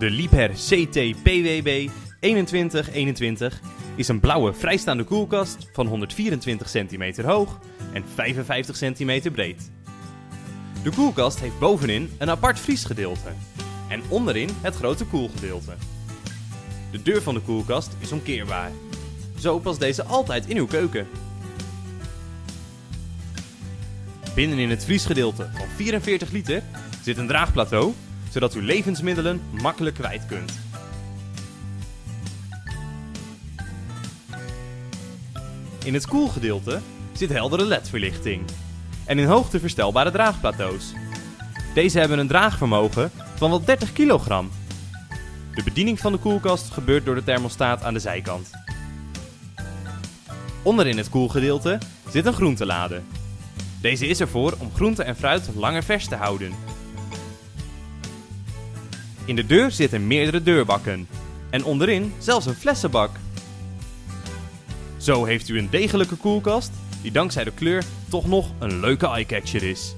De Liebherr CT PWB 2121 is een blauwe vrijstaande koelkast van 124 cm hoog en 55 cm breed. De koelkast heeft bovenin een apart vriesgedeelte en onderin het grote koelgedeelte. De deur van de koelkast is omkeerbaar. Zo past deze altijd in uw keuken. Binnenin het vriesgedeelte van 44 liter zit een draagplateau, zodat u levensmiddelen makkelijk kwijt kunt. In het koelgedeelte zit heldere ledverlichting en in hoogte verstelbare draagplateaus. Deze hebben een draagvermogen van wel 30 kilogram. De bediening van de koelkast gebeurt door de thermostaat aan de zijkant. Onderin het koelgedeelte zit een groentelade. Deze is ervoor om groente en fruit langer vers te houden. In de deur zitten meerdere deurbakken en onderin zelfs een flessenbak. Zo heeft u een degelijke koelkast die dankzij de kleur toch nog een leuke eyecatcher is.